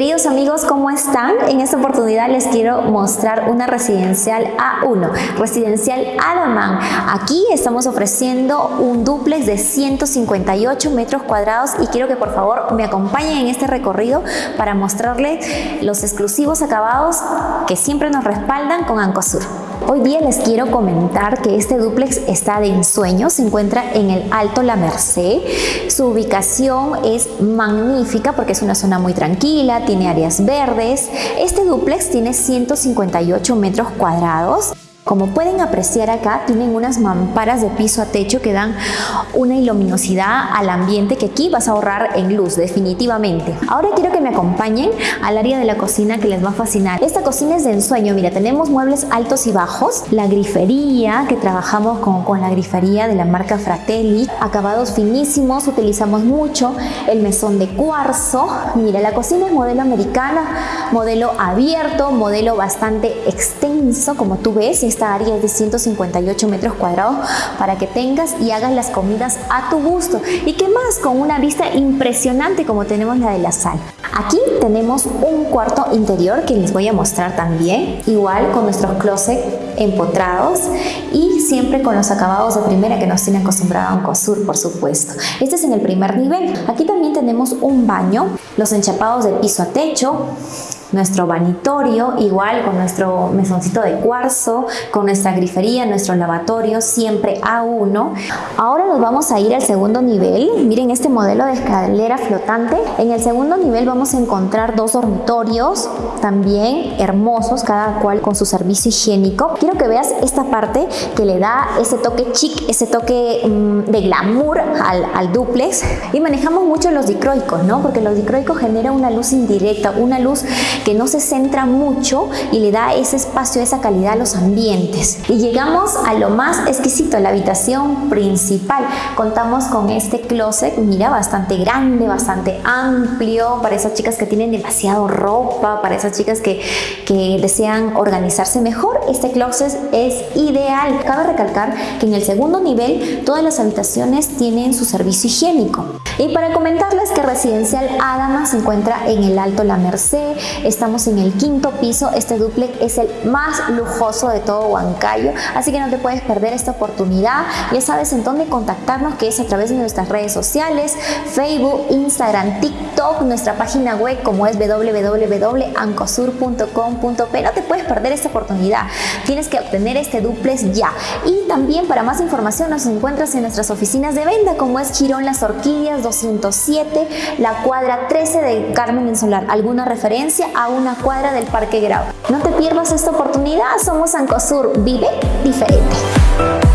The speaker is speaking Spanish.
Queridos amigos, ¿cómo están? En esta oportunidad les quiero mostrar una residencial A1, residencial Adaman. Aquí estamos ofreciendo un duplex de 158 metros cuadrados y quiero que por favor me acompañen en este recorrido para mostrarles los exclusivos acabados que siempre nos respaldan con Ancosur. Hoy día les quiero comentar que este duplex está de ensueño, se encuentra en el Alto La Merced. Su ubicación es magnífica porque es una zona muy tranquila, tiene áreas verdes. Este duplex tiene 158 metros cuadrados. Como pueden apreciar acá, tienen unas mamparas de piso a techo que dan una iluminosidad al ambiente que aquí vas a ahorrar en luz, definitivamente. Ahora quiero que me acompañen al área de la cocina que les va a fascinar. Esta cocina es de ensueño, mira, tenemos muebles altos y bajos, la grifería, que trabajamos con, con la grifería de la marca Fratelli, acabados finísimos, utilizamos mucho, el mesón de cuarzo, mira, la cocina es modelo americana, modelo abierto, modelo bastante extenso, como tú ves, esta área es de 158 metros cuadrados para que tengas y hagas las comidas a tu gusto. ¿Y qué más? Con una vista impresionante como tenemos la de la sala. Aquí tenemos un cuarto interior que les voy a mostrar también, igual con nuestros closet empotrados y siempre con los acabados de primera que nos tiene acostumbrado a COSUR, por supuesto. Este es en el primer nivel. Aquí también tenemos un baño, los enchapados de piso a techo, nuestro vanitorio, igual con nuestro mesoncito de cuarzo, con nuestra grifería, nuestro lavatorio, siempre a uno. Ahora nos vamos a ir al segundo nivel. Miren este modelo de escalera flotante. En el segundo nivel vamos a encontrar dos dormitorios, también hermosos, cada cual con su servicio higiénico. Quiero que veas esta parte que le da ese toque chic, ese toque mm, de glamour al, al duplex. Y manejamos mucho los dicroicos, ¿no? Porque los dicroicos generan una luz indirecta, una luz que no se centra mucho y le da ese espacio, esa calidad a los ambientes. Y llegamos a lo más exquisito, la habitación principal. Contamos con este closet, mira, bastante grande, bastante amplio, para esas chicas que tienen demasiado ropa, para esas chicas que, que desean organizarse mejor, este closet es ideal. Cabe recalcar que en el segundo nivel todas las habitaciones tienen su servicio higiénico. Y para comentarles que Residencial Adama se encuentra en el Alto La Merced, estamos en el quinto piso, este duplex es el más lujoso de todo Huancayo, así que no te puedes perder esta oportunidad. Ya sabes en dónde contactarnos, que es a través de nuestras redes sociales, Facebook, Instagram, TikTok, nuestra página web como es www.ancosur.com.p. No te puedes perder esta oportunidad, tienes que obtener este duplex ya. Y también para más información nos encuentras en nuestras oficinas de venta como es Chirón Las Orquídeas 207, la cuadra 13 de Carmen en Solar. ¿Alguna referencia a una cuadra del Parque Grau? No te pierdas esta oportunidad, somos Ancosur, vive diferente.